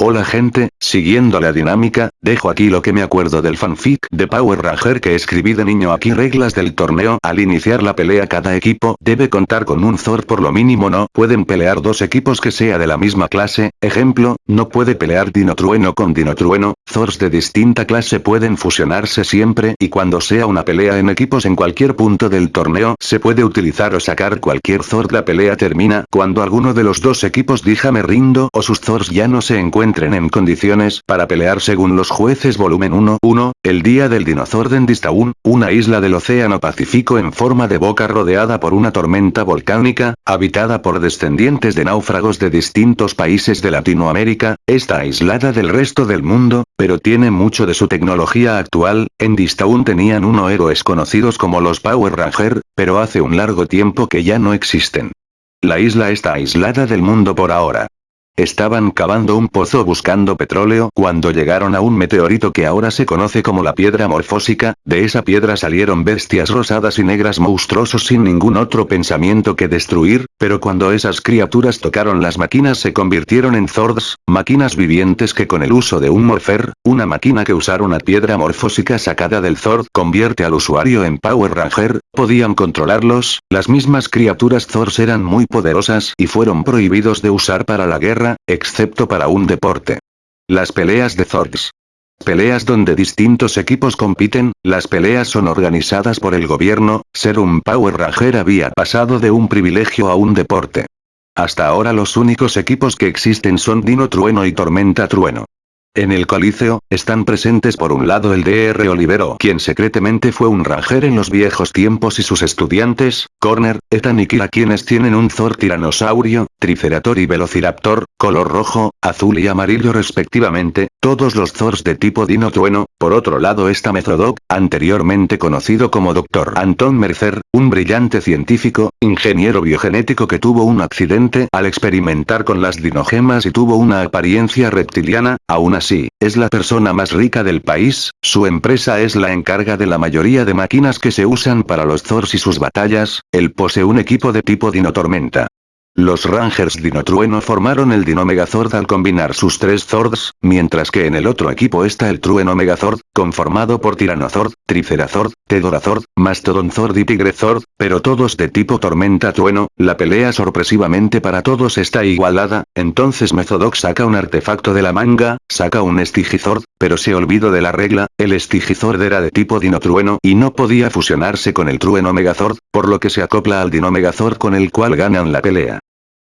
Hola gente, siguiendo la dinámica, dejo aquí lo que me acuerdo del fanfic de Power Ranger que escribí de niño. Aquí reglas del torneo al iniciar la pelea cada equipo debe contar con un Zord por lo mínimo no pueden pelear dos equipos que sea de la misma clase, ejemplo, no puede pelear Dino Trueno con Dino Trueno, Zords de distinta clase pueden fusionarse siempre y cuando sea una pelea en equipos en cualquier punto del torneo se puede utilizar o sacar cualquier Zord. La pelea termina cuando alguno de los dos equipos diga me rindo o sus Zords ya no se encuentran entren en condiciones para pelear según los jueces volumen 1, 1, el día del Dinozorden Distaun, una isla del océano Pacífico en forma de boca rodeada por una tormenta volcánica, habitada por descendientes de náufragos de distintos países de Latinoamérica, está aislada del resto del mundo, pero tiene mucho de su tecnología actual, en Distaun tenían uno héroes conocidos como los Power Ranger, pero hace un largo tiempo que ya no existen. La isla está aislada del mundo por ahora. Estaban cavando un pozo buscando petróleo cuando llegaron a un meteorito que ahora se conoce como la piedra morfósica, de esa piedra salieron bestias rosadas y negras monstruosos sin ningún otro pensamiento que destruir, pero cuando esas criaturas tocaron las máquinas se convirtieron en Zords, máquinas vivientes que con el uso de un morfer, una máquina que usar una piedra morfósica sacada del Zord convierte al usuario en Power Ranger, podían controlarlos, las mismas criaturas Zords eran muy poderosas y fueron prohibidos de usar para la guerra excepto para un deporte. Las peleas de Zords. Peleas donde distintos equipos compiten, las peleas son organizadas por el gobierno, ser un Power Ranger había pasado de un privilegio a un deporte. Hasta ahora los únicos equipos que existen son Dino Trueno y Tormenta Trueno. En el Coliseo, están presentes por un lado el Dr. Olivero quien secretamente fue un ranger en los viejos tiempos y sus estudiantes, Corner, Ethan y Kira quienes tienen un Zor tiranosaurio, Tricerator y Velociraptor, color rojo, azul y amarillo respectivamente, todos los Zors de tipo Dino Trueno, por otro lado está Metrodoc, anteriormente conocido como Dr. Anton Mercer, un brillante científico, ingeniero biogenético que tuvo un accidente al experimentar con las dinogemas y tuvo una apariencia reptiliana, aún así Sí, es la persona más rica del país, su empresa es la encarga de la mayoría de máquinas que se usan para los Zors y sus batallas, él posee un equipo de tipo Dino Tormenta. Los Rangers Dinotrueno formaron el Dino Megazord al combinar sus tres Zords, mientras que en el otro equipo está el Trueno Megazord, conformado por Tiranozord, Tricerazord, Tedorazord, Mastodonzord y Tigrezord, pero todos de tipo Tormenta Trueno, la pelea sorpresivamente para todos está igualada, entonces Mezodox saca un artefacto de la manga, saca un Stigizord, pero se olvidó de la regla, el Stigizord era de tipo Dinotrueno y no podía fusionarse con el Trueno Megazord, por lo que se acopla al Dino Megazord con el cual ganan la pelea.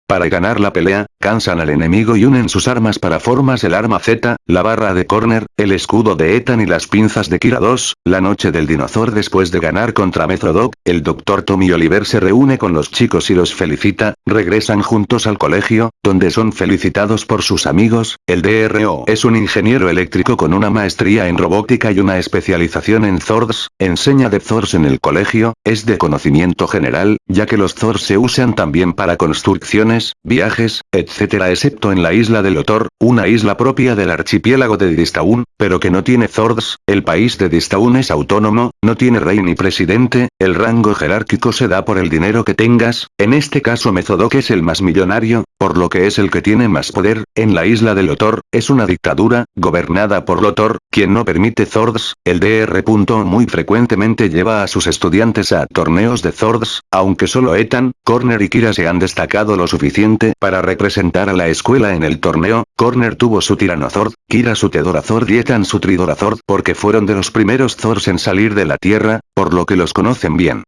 Para ganar la pelea, cansan al enemigo y unen sus armas para formas el arma Z, la barra de corner, el escudo de Ethan y las pinzas de Kira 2, la noche del dinozor después de ganar contra Metrodoc, el Dr. Tommy Oliver se reúne con los chicos y los felicita, regresan juntos al colegio, donde son felicitados por sus amigos, el DRO es un ingeniero eléctrico con una maestría en robótica y una especialización en Zords, enseña de Zords en el colegio, es de conocimiento general, ya que los Zords se usan también para construcciones, viajes, etc excepto en la isla de Lotor, una isla propia del archipiélago de Distaun, pero que no tiene Zords, el país de Distaun es autónomo, no tiene rey ni presidente, el rango jerárquico se da por el dinero que tengas, en este caso Mezodok es el más millonario, por lo que es el que tiene más poder, en la isla de Lotor, es una dictadura, gobernada por Lotor, quien no permite Zords, el DR. muy frecuentemente lleva a sus estudiantes a torneos de Zords, aunque solo Ethan, Corner y Kira se han destacado lo suficiente para representar a la escuela en el torneo, Corner tuvo su Tiranozord, Kira su Tedorazord y Ethan su Tridorazord porque fueron de los primeros Zords en salir de la Tierra, por lo que los conocen bien.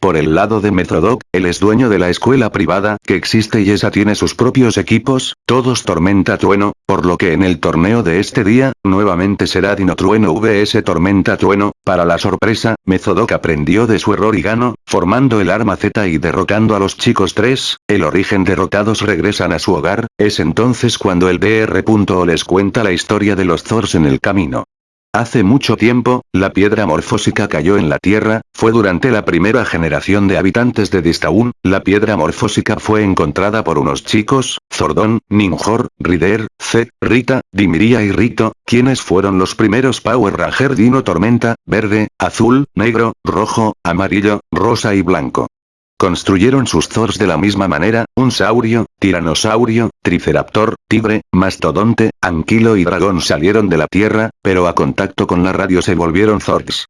Por el lado de Metrodoc, él es dueño de la escuela privada que existe y esa tiene sus propios equipos, todos Tormenta Trueno, por lo que en el torneo de este día, nuevamente será Dino Trueno vs Tormenta Trueno, para la sorpresa, Mezodoc aprendió de su error y ganó, formando el arma Z y derrotando a los chicos 3, el origen derrotados regresan a su hogar, es entonces cuando el DR. les cuenta la historia de los Zors en el camino. Hace mucho tiempo, la piedra morfósica cayó en la Tierra, fue durante la primera generación de habitantes de Distaun, la piedra morfósica fue encontrada por unos chicos, Zordon, Ninjor, Rider, Z, Rita, Dimiria y Rito, quienes fueron los primeros Power Ranger Dino Tormenta, verde, azul, negro, rojo, amarillo, rosa y blanco. Construyeron sus Thors de la misma manera, un saurio, tiranosaurio, triceraptor, tigre, mastodonte, anquilo y dragón salieron de la tierra, pero a contacto con la radio se volvieron Thors.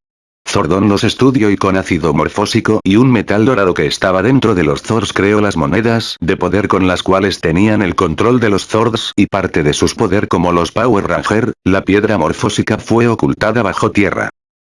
Zordon los estudió y con ácido morfósico y un metal dorado que estaba dentro de los Zords creó las monedas de poder con las cuales tenían el control de los Zords y parte de sus poder como los Power Ranger, la piedra morfósica fue ocultada bajo tierra.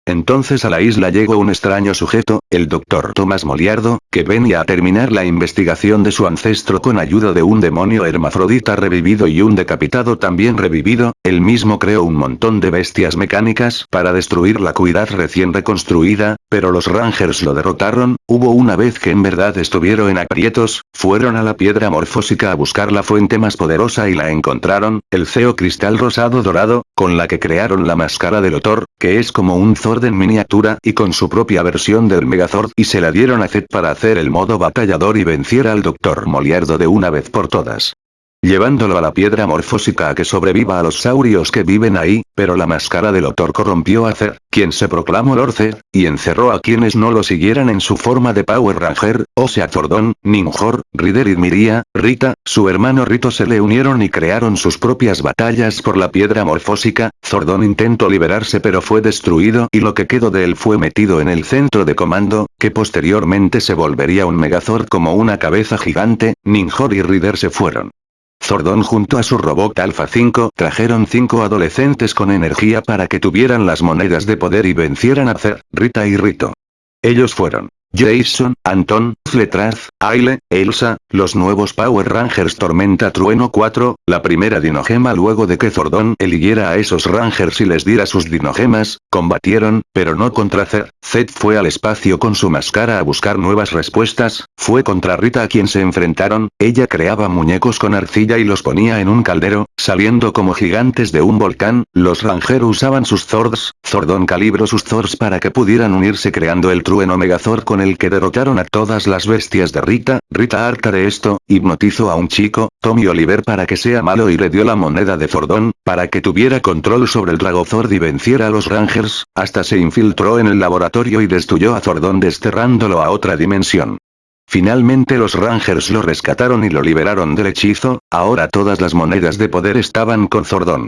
Entonces a la isla llegó un extraño sujeto, el doctor Tomás Moliardo, que venía a terminar la investigación de su ancestro con ayuda de un demonio hermafrodita revivido y un decapitado también revivido, él mismo creó un montón de bestias mecánicas para destruir la cuidad recién reconstruida, pero los Rangers lo derrotaron, hubo una vez que en verdad estuvieron en aprietos, fueron a la piedra morfósica a buscar la fuente más poderosa y la encontraron, el Ceo Cristal Rosado Dorado, con la que crearon la máscara del Otor, que es como un En miniatura y con su propia versión del Megazord y se la dieron a Zed para hacer el modo batallador y venciera al Dr. Moliardo de una vez por todas llevándolo a la piedra morfósica a que sobreviva a los saurios que viven ahí, pero la máscara del Otor corrompió a Zer, quien se proclamó Lord y encerró a quienes no lo siguieran en su forma de Power Ranger, o sea Zordon, Ninjor, Rider y Miria, Rita, su hermano Rito se le unieron y crearon sus propias batallas por la piedra morfósica, Zordon intentó liberarse pero fue destruido y lo que quedó de él fue metido en el centro de comando, que posteriormente se volvería un Megazord como una cabeza gigante, Ninjor y Rider se fueron. Zordon junto a su robot Alpha 5 trajeron cinco adolescentes con energía para que tuvieran las monedas de poder y vencieran a Zer, Rita y Rito. Ellos fueron Jason, Anton, Fletraz, Aile, Elsa, los nuevos Power Rangers Tormenta Trueno 4, la primera dinogema luego de que Zordon eligiera a esos Rangers y les diera sus dinogemas, combatieron, pero no contra Zed. Zed fue al espacio con su máscara a buscar nuevas respuestas, fue contra Rita a quien se enfrentaron, ella creaba muñecos con arcilla y los ponía en un caldero, saliendo como gigantes de un volcán, los Rangers usaban sus Zords, Zordon calibró sus Zords para que pudieran unirse creando el Trueno Megazord con el que derrotaron a todas las bestias de Rita, Rita harta de esto, hipnotizó a un chico, Tommy Oliver para que sea malo y le dio la moneda de Zordon, para que tuviera control sobre el Dragozord y venciera a los Rangers, hasta se infiltró en el laboratorio y destruyó a Zordon desterrándolo a otra dimensión. Finalmente los Rangers lo rescataron y lo liberaron del hechizo, ahora todas las monedas de poder estaban con Zordon.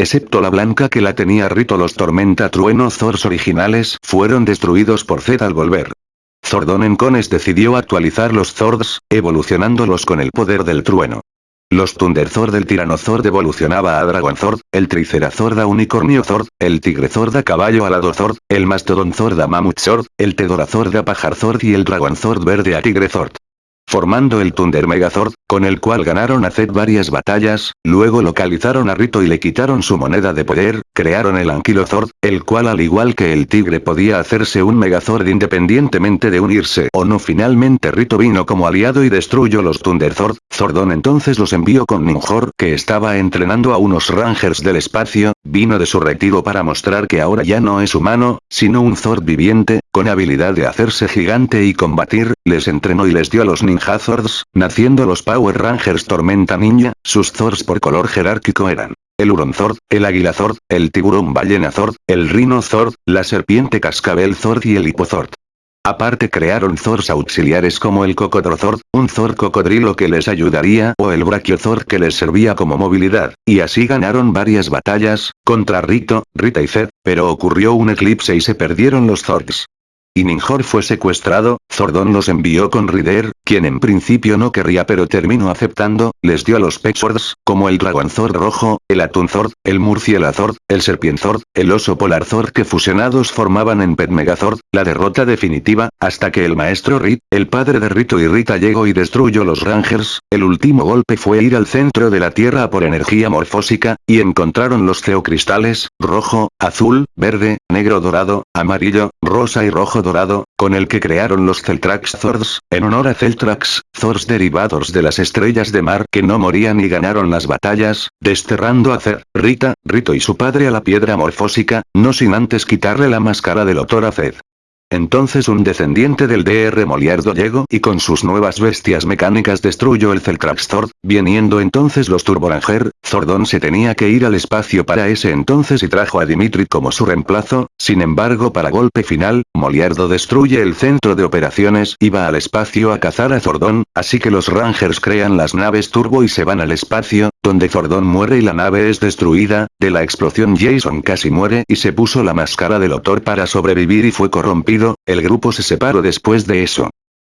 Excepto la blanca que la tenía Rito los Tormenta Trueno Zors originales fueron destruidos por Zed al volver. Zordon Encones decidió actualizar los Zords, evolucionándolos con el poder del trueno. Los Thunderzord del Tiranozord evolucionaba a Dragonzord, el Tricerazord a Unicorniozord, el Tigrezord a Caballo Alado Zord, el Mastodonzord a Mamutzord, el Tedorazord a Pajarzord y el Dragonzord verde a Tigrezord formando el Thunder Megazord, con el cual ganaron a Zed varias batallas, luego localizaron a Rito y le quitaron su moneda de poder, crearon el Anquilozord, el cual al igual que el tigre podía hacerse un Megazord independientemente de unirse. O no finalmente Rito vino como aliado y destruyó los Thunderzord, Zordon entonces los envió con Ninjor que estaba entrenando a unos Rangers del espacio, vino de su retiro para mostrar que ahora ya no es humano, sino un Zord viviente, con habilidad de hacerse gigante y combatir, les entrenó y les dio a los Ninja Zords, naciendo los Power Rangers Tormenta Ninja, sus Zords por color jerárquico eran el Huron Zord, el Águila Zord, el Tiburón Ballena Zord, el Rhino Zord, la Serpiente Cascabel Zord y el Hipozord. Aparte crearon Zords auxiliares como el Cocodrozord, un Zord cocodrilo que les ayudaría o el Brachiozord que les servía como movilidad, y así ganaron varias batallas, contra Rito, Rita y Zed, pero ocurrió un eclipse y se perdieron los Zords y Ninjor fue secuestrado, Zordon los envió con Rider, quien en principio no querría pero terminó aceptando, les dio a los Pexords, como el Dragonzord rojo, el Atunzord, el Murcielazord, el Serpienzord, el Oso Polarzord que fusionados formaban en Pet Megazord, la derrota definitiva, hasta que el maestro Rit, el padre de Rito y Rita llegó y destruyó los Rangers, el último golpe fue ir al centro de la Tierra por energía morfósica, y encontraron los Ceocristales, rojo, azul, verde, negro dorado, amarillo, rosa y rojo dorado, con el que crearon los Celtrax Zords, en honor a Celtrax, Zords derivados de las estrellas de mar que no morían y ganaron las batallas, desterrando a Zer, Rita, Rito y su padre a la piedra morfósica, no sin antes quitarle la máscara del Otor a Zed. Entonces un descendiente del DR Moliardo llegó y con sus nuevas bestias mecánicas destruyó el Celtraxzord, viniendo entonces los Turboranger, Zordon se tenía que ir al espacio para ese entonces y trajo a Dimitri como su reemplazo, sin embargo para golpe final, Moliardo destruye el centro de operaciones y va al espacio a cazar a Zordon, así que los Rangers crean las naves Turbo y se van al espacio, donde Zordon muere y la nave es destruida, de la explosión Jason casi muere y se puso la máscara del autor para sobrevivir y fue corrompido, el grupo se separó después de eso.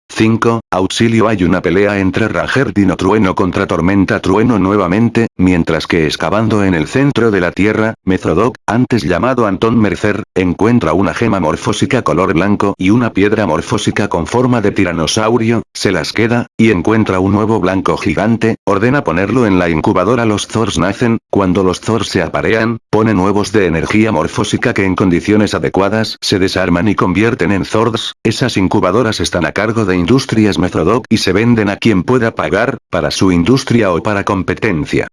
5. Auxilio Hay una pelea entre Ranger Dino Trueno contra Tormenta Trueno nuevamente, mientras que excavando en el centro de la Tierra, Mezodoc, antes llamado Anton Mercer, encuentra una gema morfósica color blanco y una piedra morfósica con forma de tiranosaurio, se las queda, y encuentra un nuevo blanco gigante, ordena ponerlo en la incubadora los Zors nacen, cuando los Zors se aparean, pone nuevos de energía morfósica que en condiciones adecuadas se desarman y convierten en Zords, esas incubadoras están a cargo de Industrias Mezodoc y se venden a quien pueda pagar, para su industria o para competencia.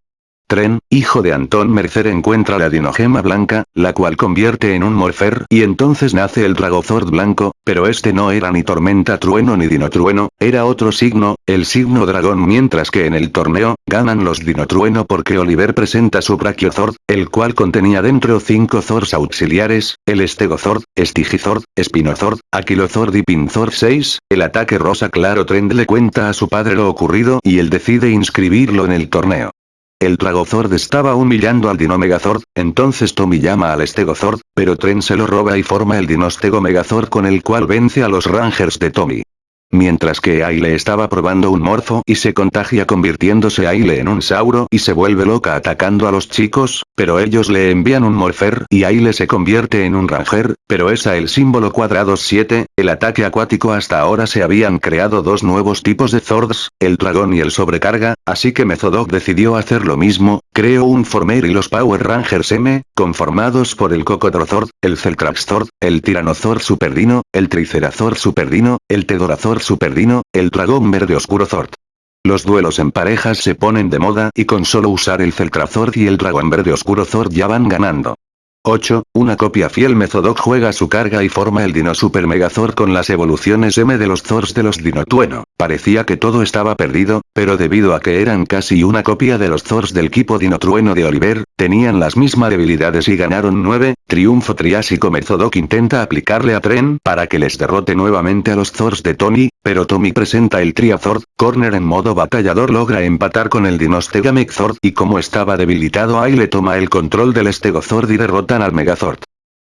Tren, hijo de Antón Mercer encuentra la dinogema blanca, la cual convierte en un morfer y entonces nace el Dragozord blanco, pero este no era ni tormenta trueno ni dinotrueno, era otro signo, el signo dragón mientras que en el torneo, ganan los dinotrueno porque Oliver presenta su Brachiozord, el cual contenía dentro cinco Zords auxiliares, el Estegozord, Stigizord, Spinozord, Aquilozord y Pinzord 6, el ataque rosa claro Trend le cuenta a su padre lo ocurrido y él decide inscribirlo en el torneo. El Dragozord estaba humillando al Dino Megazord, entonces Tommy llama al Stegozord, pero Tren se lo roba y forma el Dinostego Megazord con el cual vence a los Rangers de Tommy. Mientras que Aile estaba probando un morfo y se contagia convirtiéndose Aile en un sauro y se vuelve loca atacando a los chicos, pero ellos le envían un morfer y Aile se convierte en un ranger, pero es a el símbolo cuadrado 7, el ataque acuático hasta ahora se habían creado dos nuevos tipos de Zords, el dragón y el sobrecarga, así que Mezodoc decidió hacer lo mismo, creó un Former y los Power Rangers M, conformados por el Cocodrozord, el Celtraxzord, el Tiranozord Superdino, el Tricerazord Superdino, el Tedorazord Superdino, el dragón verde oscuro Zord. Los duelos en parejas se ponen de moda y con solo usar el Celtrazord y el dragón verde oscuro Zord ya van ganando. 8. Una copia fiel Mezodoc juega su carga y forma el Dino Super Megazord con las evoluciones M de los Zords de los Dinotueno. Parecía que todo estaba perdido, pero debido a que eran casi una copia de los Zords del equipo Dinotrueno de Oliver, tenían las mismas debilidades y ganaron 9. Triunfo Triásico Mezodoc intenta aplicarle a Tren para que les derrote nuevamente a los Zords de Tony, pero Tommy presenta el Triazord, Corner en modo batallador logra empatar con el Dinostega Megazord y como estaba debilitado ahí le toma el control del Stegozord y derrota al Megazord.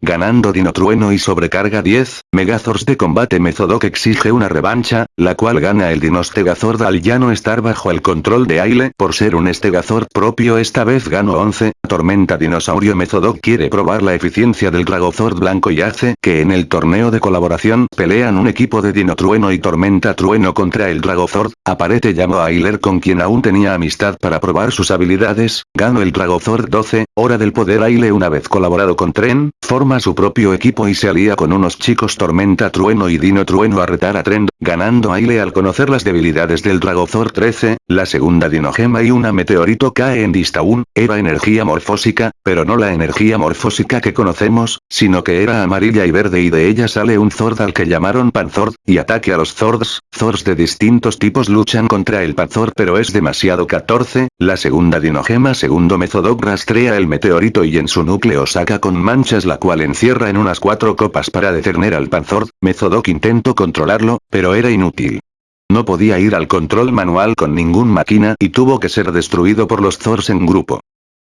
Ganando Dinotrueno y sobrecarga 10, Megazords de combate Mezodoc exige una revancha, la cual gana el Dinostegazord al ya no estar bajo el control de Aile. Por ser un Estegazord propio esta vez gano 11, Tormenta Dinosaurio Mezodoc quiere probar la eficiencia del Dragozord blanco y hace que en el torneo de colaboración pelean un equipo de Dinotrueno y Tormenta Trueno contra el Dragozord, aparece llamo a Ailer con quien aún tenía amistad para probar sus habilidades, gano el Dragozord 12, hora del poder Aile una vez colaborado con Tren, forma su propio equipo y se alía con unos chicos Tormenta Trueno y Dino Trueno a retar a Trend, ganando Aile al conocer las debilidades del Dragozor 13, la segunda dinogema y una meteorito cae en Distaun, era energía morfósica, pero no la energía morfósica que conocemos, sino que era amarilla y verde y de ella sale un Zord al que llamaron Panzord, y ataque a los Zords, Zords de distintos tipos luchan contra el Panzord pero es demasiado 14, la segunda dinogema segundo Mezodoc rastrea el meteorito y en su núcleo saca con manchas la cual encierra en unas cuatro copas para detener al Panzord, Mezodoc intentó controlarlo, pero era inútil. No podía ir al control manual con ningún máquina y tuvo que ser destruido por los Zors en grupo.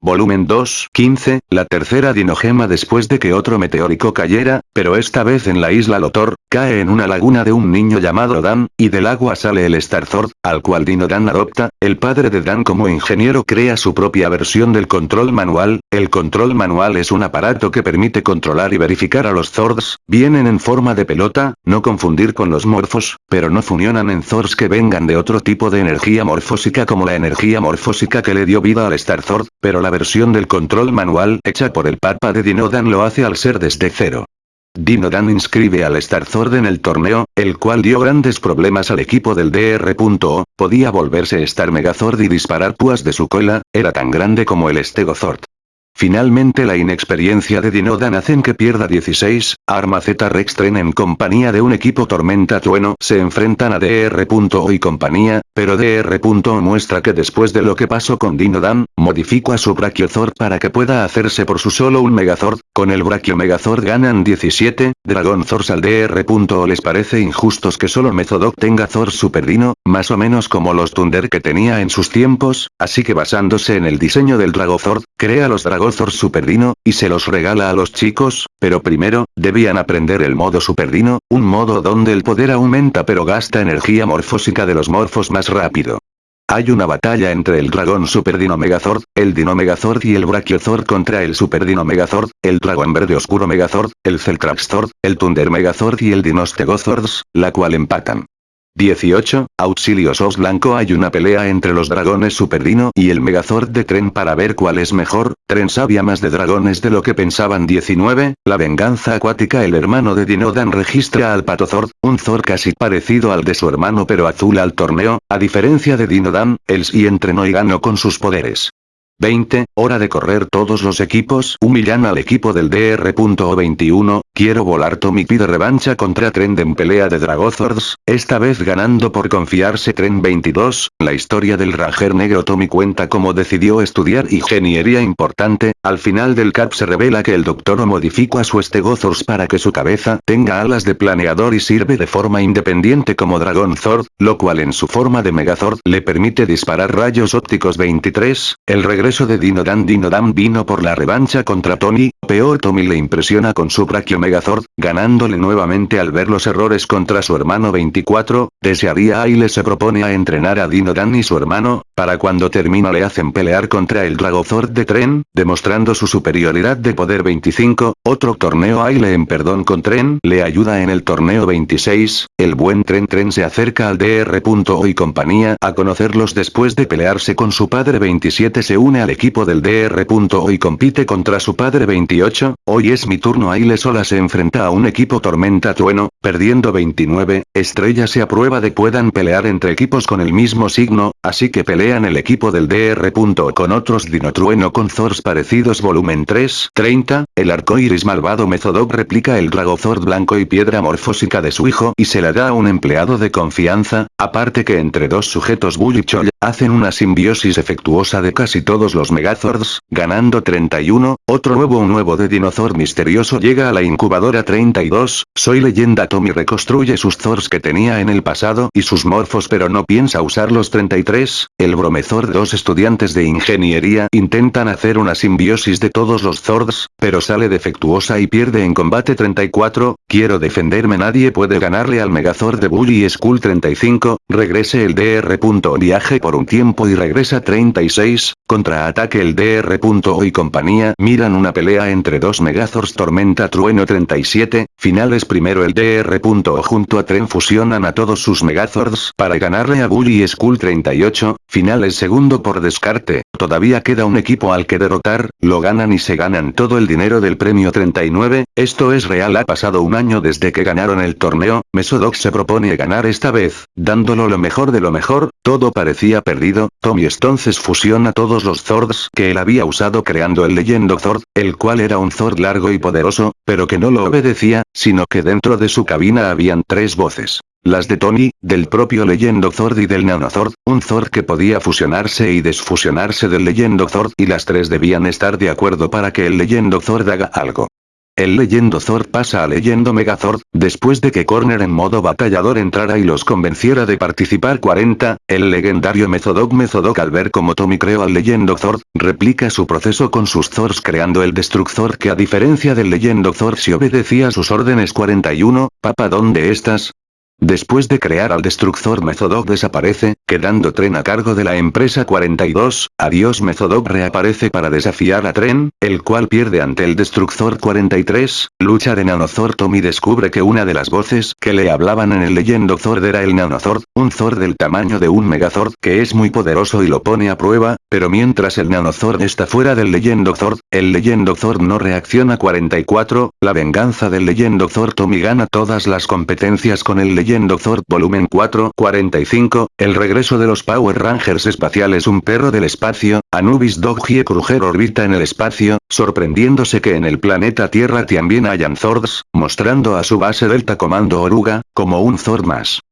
Volumen 2, 15, la tercera dinogema después de que otro meteórico cayera, pero esta vez en la isla Lotor, cae en una laguna de un niño llamado Dan, y del agua sale el Starzord, al cual Dino Dan adopta, el padre de Dan como ingeniero crea su propia versión del control manual, el control manual es un aparato que permite controlar y verificar a los Zords, vienen en forma de pelota, no confundir con los morfos, pero no funcionan en Zords que vengan de otro tipo de energía morfósica como la energía morfósica que le dio vida al Starzord, pero la versión del control manual hecha por el papa de Dinodan lo hace al ser desde cero. Dinodan inscribe al Starzord en el torneo, el cual dio grandes problemas al equipo del DR.O, podía volverse Star Megazord y disparar púas de su cola, era tan grande como el Stegozord. Finalmente la inexperiencia de Dinodan hacen que pierda 16, Arma Z Rex Tren en compañía de un equipo Tormenta Trueno se enfrentan a DR.O y compañía, pero DR.O muestra que después de lo que pasó con Dinodan, modificó a su Brachiozord para que pueda hacerse por su solo un Megazord, con el Brachio Megazord ganan 17, Dragon Zord al DR.O les parece injustos que solo Mezodok tenga Zord Super Dino, más o menos como los Thunder que tenía en sus tiempos, así que basándose en el diseño del Dragozord, crea los Dragon Super Superdino, y se los regala a los chicos, pero primero, debían aprender el modo Superdino, un modo donde el poder aumenta pero gasta energía morfósica de los morfos más rápido. Hay una batalla entre el dragón Super Dino Megazord, el Dino Megazord y el Brachiozord contra el Super Dino Megazord, el dragón verde oscuro Megazord, el Celtraxzord, el Thunder Megazord y el Dinostegozords, la cual empatan. 18. Auxilio SOS Blanco Hay una pelea entre los dragones Superdino y el Megazord de Tren para ver cuál es mejor, Tren sabía más de dragones de lo que pensaban 19. La venganza acuática El hermano de Dinodan registra al Patozord, un Zord casi parecido al de su hermano pero azul al torneo, a diferencia de Dinodan, él sí entrenó y ganó con sus poderes. 20, hora de correr todos los equipos. Humillan al equipo del DR.21, quiero volar Tommy pide revancha contra Trend en pelea de Dragozords, esta vez ganando por confiarse Tren 22, la historia del Ranger negro. Tommy cuenta cómo decidió estudiar ingeniería importante, al final del cap se revela que el doctor modificó a su Stegosaurus para que su cabeza tenga alas de planeador y sirve de forma independiente como Dragon Zord, lo cual en su forma de Megazord le permite disparar rayos ópticos 23, el regreso de Dinodan Dinodan vino por la revancha contra Tony, peor Tommy le impresiona con su Brachio Megazord, ganándole nuevamente al ver los errores contra su hermano 24, desearía y le se propone a entrenar a Dinodan y su hermano, para cuando termina le hacen pelear contra el Dragozord de Tren, demostrando su superioridad de poder 25, otro torneo Aile en perdón con Tren le ayuda en el torneo 26, el buen Tren Tren se acerca al DR.O y compañía a conocerlos después de pelearse con su padre 27 se une al equipo del DR.O y compite contra su padre 28, hoy es mi turno Aile sola se enfrenta a un equipo Tormenta Trueno, perdiendo 29, Estrella se aprueba de puedan pelear entre equipos con el mismo signo, así que pelean el equipo del DR.O con otros Dinotrueno con Zors parecidos volumen 3, 30, el arcoiris malvado Mezodok replica el Dragozord blanco y piedra morfósica de su hijo y se la da a un empleado de confianza, aparte que entre dos sujetos Bull y Chol, hacen una simbiosis efectuosa de casi todos los Megazords, ganando 31, otro nuevo un nuevo de Dinozord misterioso llega a la incubadora 32, soy leyenda Tommy reconstruye sus Zords que tenía en el pasado y sus morfos pero no piensa usar los 33, el Bromezord dos estudiantes de ingeniería intentan hacer una simbiosis de todos los Zords, pero sale defectuosa y pierde en combate 34, quiero defenderme nadie puede ganarle al Megazord de Bully School 35, regrese el DR. Viaje por un tiempo y regresa 36, contraataque el DR.O y compañía. Miran una pelea entre dos Megazords Tormenta Trueno 37, finales primero el DR.O junto a Tren fusionan a todos sus Megazords para ganarle a Bully School 38, finales segundo por descarte, todavía queda un equipo al que derrotar, lo ganan y se ganan todo el dinero del premio 39, esto es real ha pasado un año desde que ganaron el torneo, Mesodox se propone ganar esta vez, dándolo lo mejor de lo mejor, todo parecía perdido, Tommy entonces fusiona todos los Zords que él había usado creando el Leyendo Zord, el cual era un Zord largo y poderoso, pero que no lo obedecía, sino que dentro de su cabina habían tres voces. Las de Tony, del propio Leyendo Zord y del Nanozord, un Zord que podía fusionarse y desfusionarse del Leyendo Zord y las tres debían estar de acuerdo para que el Leyendo Zord haga algo. El Leyendo Zord pasa a Leyendo Megazord, después de que Corner en modo batallador entrara y los convenciera de participar 40, el legendario Mezodok Mezodok al ver como Tommy creó al Leyendo Zord, replica su proceso con sus Zords creando el Destructor que a diferencia del Leyendo Zord si obedecía sus órdenes 41, Papa ¿dónde estás? Después de crear al Destructor Mezodok desaparece, quedando Tren a cargo de la empresa 42, Adiós Mezodok reaparece para desafiar a Tren, el cual pierde ante el Destructor 43, lucha de Nanozord Tommy descubre que una de las voces que le hablaban en el Leyendo Zord era el Nanozord, un Zord del tamaño de un Megazord que es muy poderoso y lo pone a prueba, pero mientras el Nanozord está fuera del Leyendo Zord, el Leyendo Zord no reacciona 44, la venganza del Leyendo Zord Tommy gana todas las competencias con el Leyendo Zord volumen 4 45, el regreso de los Power Rangers espaciales un perro del espacio, Anubis Doggie Kruger orbita en el espacio, sorprendiéndose que en el planeta Tierra también hayan Zords, mostrando a su base Delta Comando Oruga, como un Zord más.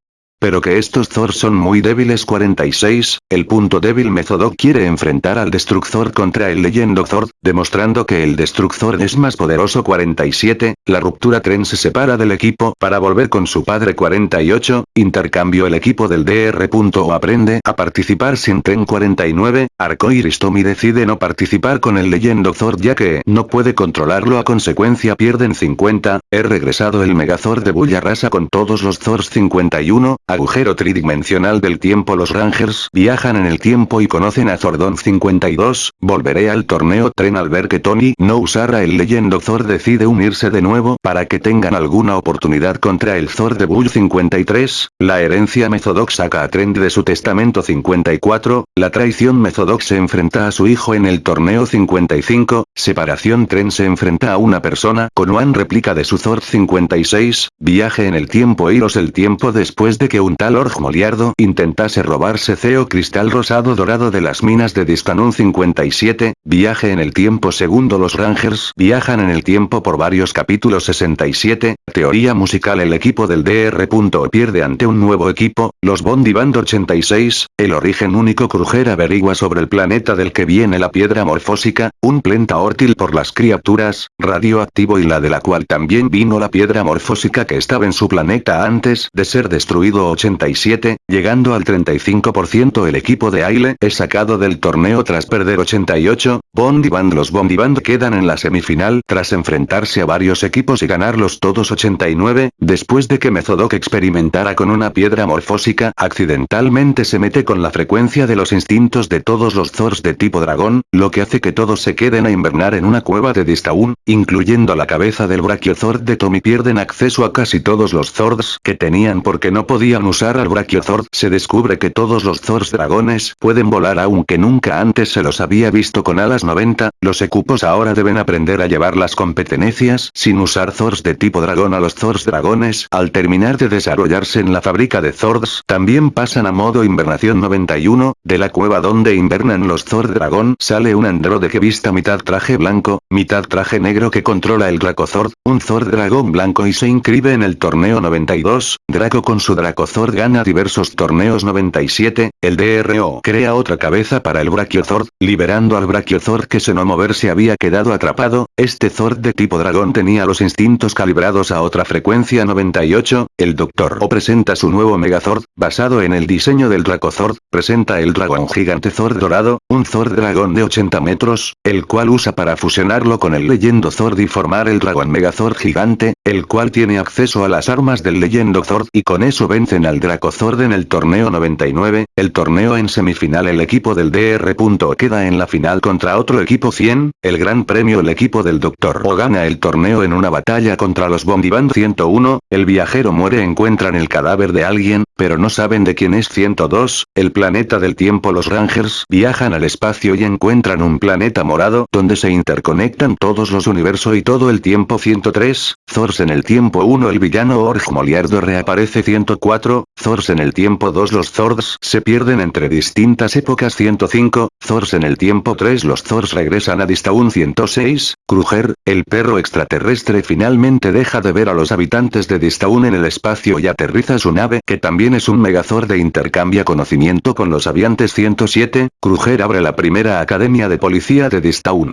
Pero que estos Zor son muy débiles. 46, el punto débil Mezodok quiere enfrentar al Destructor contra el Leyendo Zord, demostrando que el Destructor es más poderoso. 47, la ruptura tren se separa del equipo para volver con su padre. 48, intercambio el equipo del DR. O aprende a participar sin tren 49, Arcoiris Tommy decide no participar con el Leyendo Zord ya que no puede controlarlo. a consecuencia pierden 50, he regresado el Megazord de Bulla Rasa con todos los Zords 51, Agujero tridimensional del tiempo. Los Rangers viajan en el tiempo y conocen a Zordon 52, volveré al torneo tren al ver que Tony no usara el leyendo Zord decide unirse de nuevo para que tengan alguna oportunidad contra el Zord de Bull 53, la herencia Methodox saca a Trend de su testamento 54, la traición Methodox se enfrenta a su hijo en el torneo 55, separación Tren se enfrenta a una persona con one réplica de su Zord 56, viaje en el tiempo Hilos el tiempo después de que un tal Org Moliardo intentase robarse Ceo Cristal Rosado Dorado de las minas de Distanun 57, viaje en el tiempo segundo Los Rangers viajan en el tiempo por varios capítulos 67, teoría musical el equipo del DR. pierde ante un nuevo equipo, los Bondi Band 86, el origen único Kruger averigua sobre el planeta del que viene la piedra morfósica, un plenta órtil por las criaturas, radioactivo y la de la cual también vino la piedra morfósica que estaba en su planeta antes de ser destruido 87, llegando al 35% el equipo de Aile es sacado del torneo tras perder 88, Bond y Band los Bond y Band quedan en la semifinal tras enfrentarse a varios equipos y ganarlos todos 89, después de que Mezodok experimentara con una piedra morfósica accidentalmente se mete con la frecuencia de los instintos de todos los Zors de tipo dragón, lo que hace que todos se queden a invernar en una cueva de Distaun, incluyendo la cabeza del Brachiozord de Tommy. Pierden acceso a casi todos los Zords que tenían porque no podían usar al Brachiozord se descubre que todos los Zords dragones pueden volar aunque nunca antes se los había visto con alas 90, los equipos ahora deben aprender a llevar las competencias sin usar Zords de tipo dragón a los Zords dragones. Al terminar de desarrollarse en la fábrica de Zords también pasan a modo invernación 91, de la cueva donde invernan los Zord dragón sale un androide que vista mitad traje blanco, mitad traje negro que controla el Dracozord, un Zord dragón blanco y se inscribe en el torneo 92, Draco con su Dracozord gana diversos torneos 97, el DRO crea otra cabeza para el Brachiozord, liberando al Brachiozord que se no mover se había quedado atrapado, este Zord de tipo dragón tenía los instintos calibrados a otra frecuencia 98, el Doctor O presenta su nuevo Megazord, basado en el diseño del Dracozord, presenta el dragón gigante Zord dorado, un Zord dragón de 80 metros, el cual usa para fusionarlo con el leyendo Zord y formar el dragón Megazord gigante, el cual tiene acceso a las armas del leyendo Zord y con eso vencen al Dracozord en el torneo 99, el torneo en semifinal el equipo del DR. queda en la final contra otro equipo 100, el gran premio el equipo del Doctor O gana el torneo en una batalla contra los Bond 101, el viajero muere encuentran el cadáver de alguien, pero no saben de quién es 102, el planeta del tiempo los Rangers viajan al espacio y encuentran un planeta morado donde se interconectan todos los universos y todo el tiempo 103, Zors en el tiempo 1 el villano Org Moliardo reaparece 104, Zors en el tiempo 2 los Zords se pierden entre distintas épocas 105, Zors en el tiempo 3 los Zors regresan a Distaun 106, Kruger, el perro extraterrestre finalmente deja de ver a los habitantes de Distaun en el espacio y aterriza su nave que también es un megazord de intercambia conocimiento con los aviantes 107, Kruger abre la primera academia de policía de Distaun.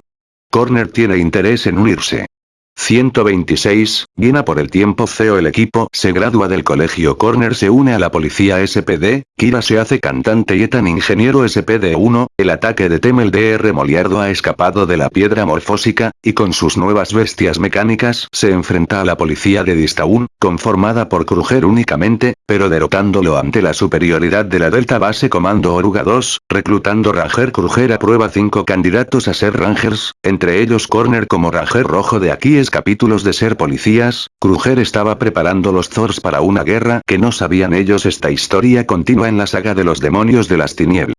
Corner tiene interés en unirse. 126, Viena por el tiempo CEO el equipo se gradúa del colegio Corner se une a la policía SPD, Kira se hace cantante y Ethan ingeniero SPD1, El ataque de Temel DR Moliardo ha escapado de la piedra morfósica, y con sus nuevas bestias mecánicas se enfrenta a la policía de Distaun, conformada por Kruger únicamente, pero derrotándolo ante la superioridad de la Delta Base Comando Oruga 2, reclutando Ranger Kruger aprueba 5 candidatos a ser Rangers, entre ellos Corner como Ranger Rojo de aquí es capítulos de ser policías, Kruger estaba preparando los Thors para una guerra que no sabían ellos esta historia continua en la saga de los demonios de las tinieblas.